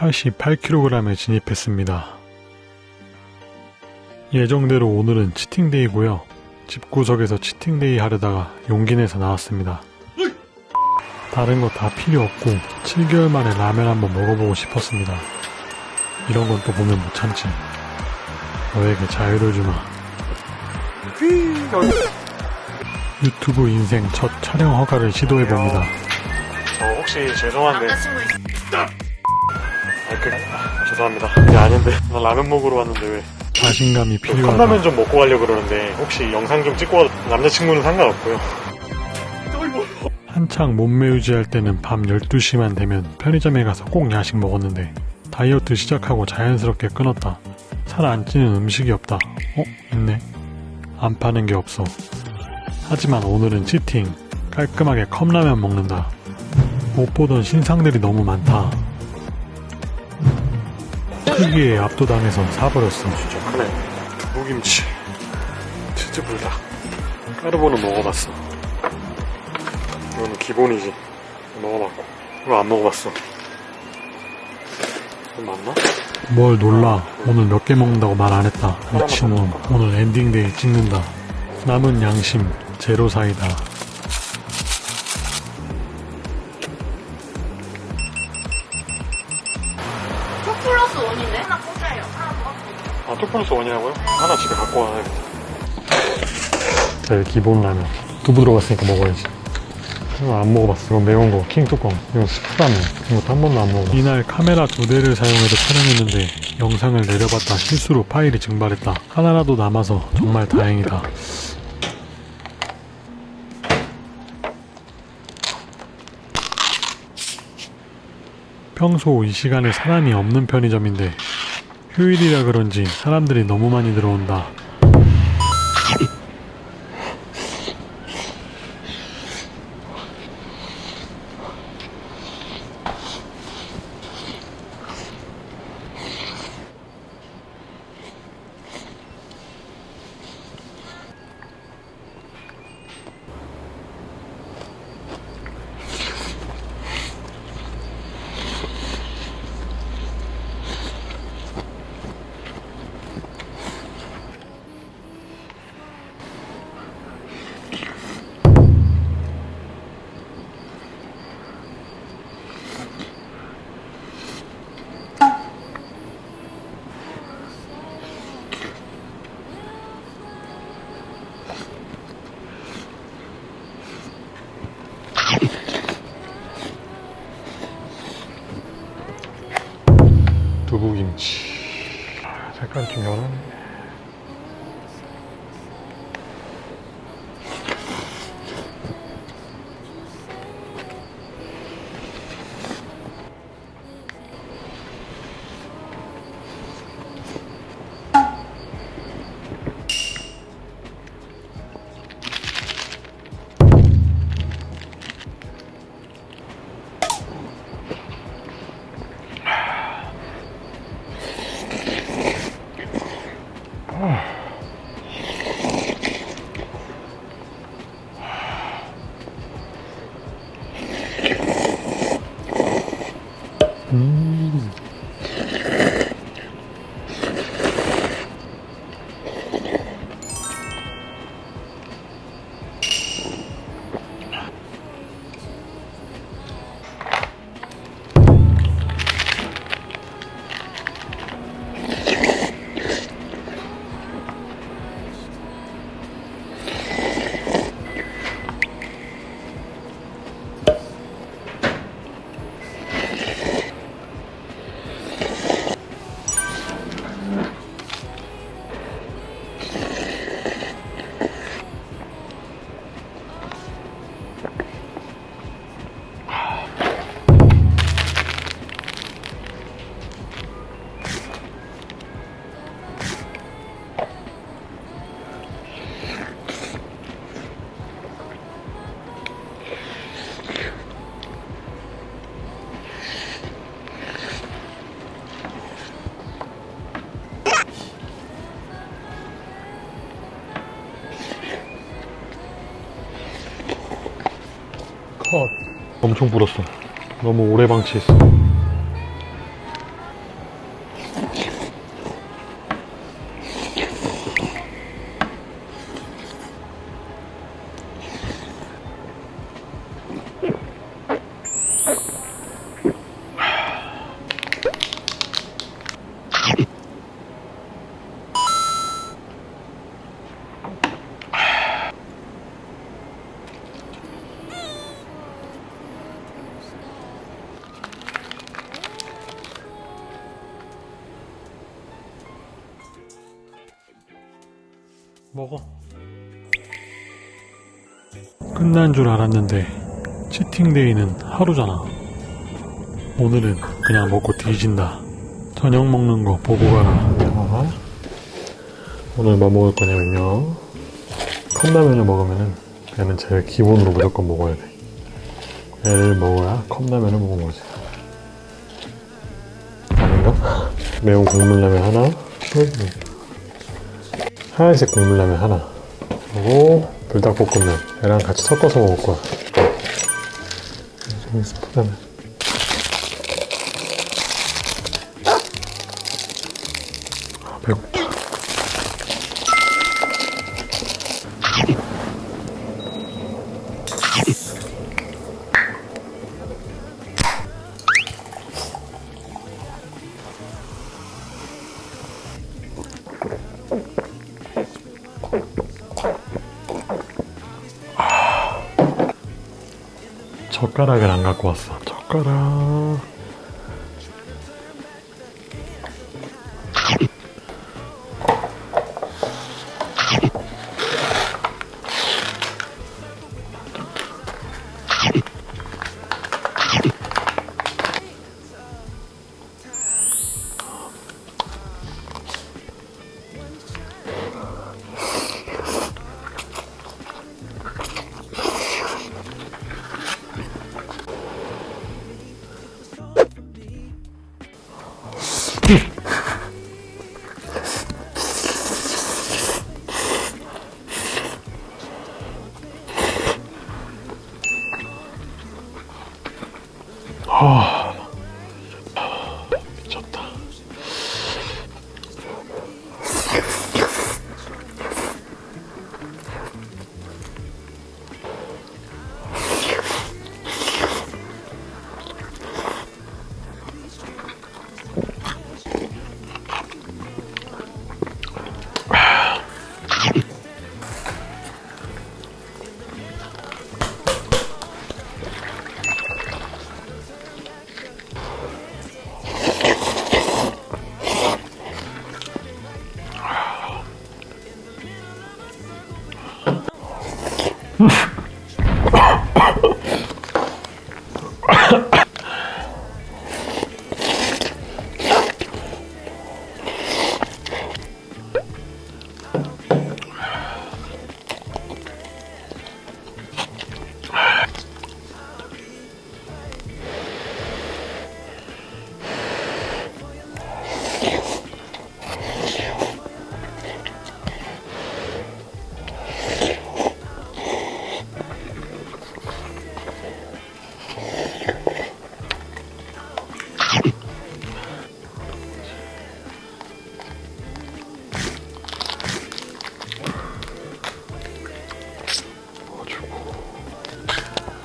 88kg에 진입했습니다. 예정대로 오늘은 치팅데이고요. 집구석에서 치팅데이 하려다가 용기 내서 나왔습니다. 다른 거 다 필요 없고 7개월 만에 라면 한번 먹어보고 싶었습니다. 이런 건 또 보면 못 참지. 너에게 자유를 주마. 유튜브 인생 첫 촬영 허가를 시도해봅니다. 저 혹시 죄송한데 있... 아, 그, 아, 죄송합니다. 그게 아닌데 나 라면 먹으러 왔는데 왜 자신감이 필요하다. 컵라면 좀 먹고 가려고 그러는데 혹시 영상 좀 찍고 와 남자친구는 상관없고요. 한창 몸매 유지할 때는 밤 12시만 되면 편의점에 가서 꼭 야식 먹었는데 다이어트 시작하고 자연스럽게 끊었다. 살 안 찌는 음식이 없다. 어? 있네. 안 파는 게 없어. 하지만 오늘은 cheating. 깔끔하게 컵라면 먹는다. 못 보던 신상들이 너무 많다. 크기에 압도당해서 사버렸어. 진짜 크네. 무김치, 치즈불닭, 까르보는 먹어봤어. 이거는 기본이지. 먹어봤고. 이거 안 먹어봤어. 맞나? 뭘 놀라. 오늘 몇 개 먹는다고 말 안 했다. 미친놈. 오늘 ending day 찍는다. 남은 양심, 제로 사이다. two plus one이라고요? 하나 집에 갖고 와야겠다. 제일 기본 라면. 두부 들어갔으니까 먹어야지. 안 먹어봤어. 이거 매운 거, 킹 뚜껑. 이거 스프라면. 이것도 한 번도 안 먹어봤어. 이날 카메라 두 대를 사용해서 촬영했는데 영상을 내려받다 실수로 파일이 증발했다. 하나라도 남아서 정말 다행이다. 평소 이 시간에 사람이 없는 편의점인데 휴일이라 그런지 사람들이 너무 많이 들어온다. 아, 색 컷. 엄청 불었어. 너무 오래 방치했어. 끝난 줄 알았는데 치팅데이는 하루잖아. 오늘은 그냥 먹고 뒤진다. 저녁 먹는 거 보고 가라. 오늘 뭐 먹을 거냐면요. 컵라면을 먹으면은 얘는 제일 기본으로 무조건 먹어야 돼. 얘를 먹어야 컵라면을 먹은 거지. 아닌가? 매운 국물라면 하나, 하얀색 국물라면 하나, 그리고 불닭볶음면 얘랑 같이 섞어서 먹을 거야. 좀 스프라면. 젓가락을 안 갖고 왔어. 젓가락. 미 Mm-hmm.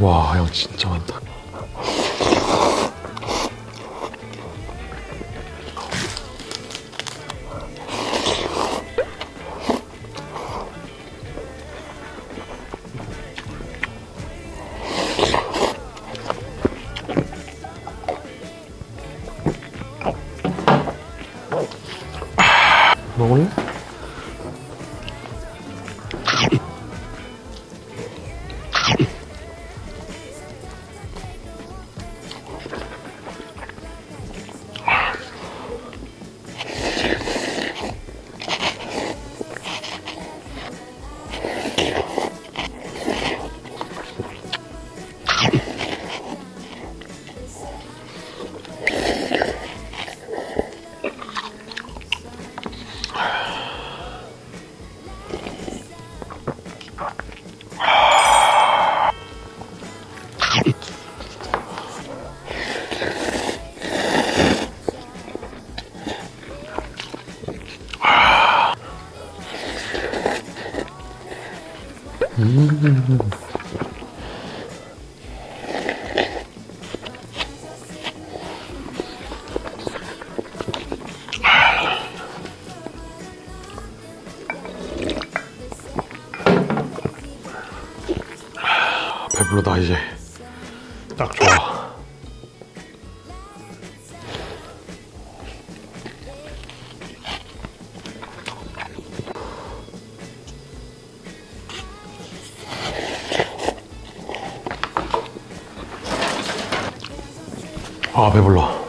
와, 형 진짜 많다. 먹을래? 배불러다 이제. 딱 좋아. 아 배불러.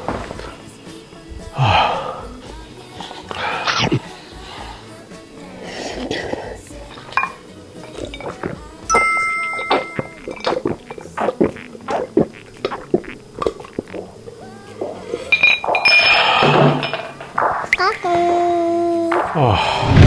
까꿍. 아,